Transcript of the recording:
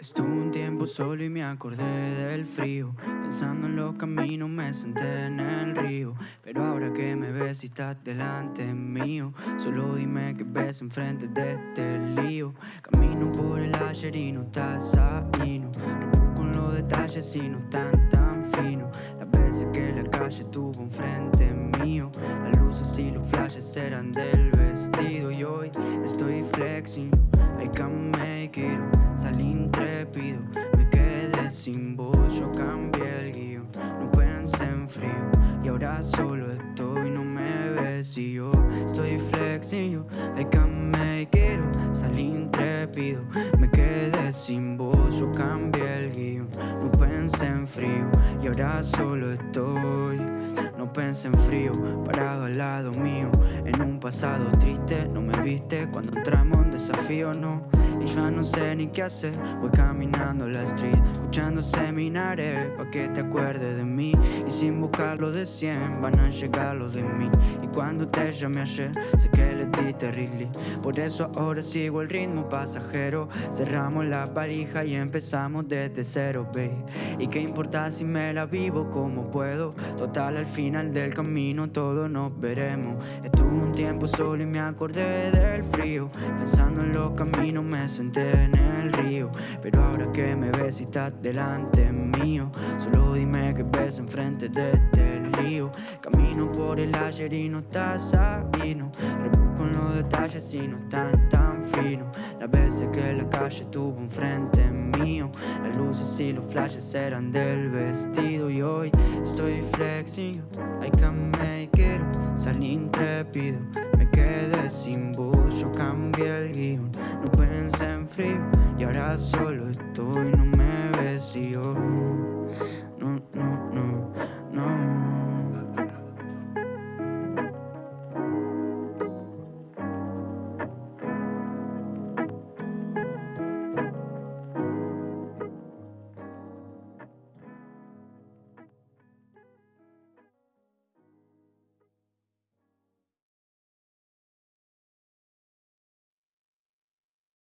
Estuve un tiempo solo y me acordé del frío. Pensando en los caminos me senté en el río. Pero ahora que me ves y estás delante mío Solo dime que ves enfrente de este lío. Camino por el ayer y no estás ahí no con los detalles y no tan tan fino. Las veces que la calle tuvo enfrente mío Las luces y los flashes eran del vestido. Y hoy estoy flexing I can make it. Salí Me quedé sin voz Yo cambié el guion. No pensé en frío Y ahora solo estoy No me ves. Y yo Estoy flexible I can make it Salí intrépido Me quedé sin voz Yo cambié el guion. No pensé en frío Y ahora solo estoy. No pensé en frío, parado al lado mío. En un pasado triste, no me viste Cuando entramos en desafío, no Y ya no sé ni qué hacer. Voy caminando la street, escuchando seminares Pa' que te acuerdes de mí. Y sin buscarlo de 100, van a llegar los de mí Y cuando te llamé ayer, sé que le di terrible Por eso ahora sigo el ritmo pasajero. Cerramos la valija y empezamos desde cero, babe Y qué importa si me la vivo como puedo Total al fin final del camino todos nos veremos. Estuve un tiempo solo y me acordé del frío. Pensando en los caminos me senté en el río. Pero ahora que me ves y estás delante mío Solo dime que ves enfrente de este lío Camino por el ayer y no estás ahí, no con los detalles y no tan tan fino Las veces que la calle tuvo enfrente mío Las luces y los flashes eran del vestido Y hoy estoy flexing I can make it Salí intrépido Me quedé sin voz Yo cambié el guion No pensé en frío Y ahora solo estoy No me ves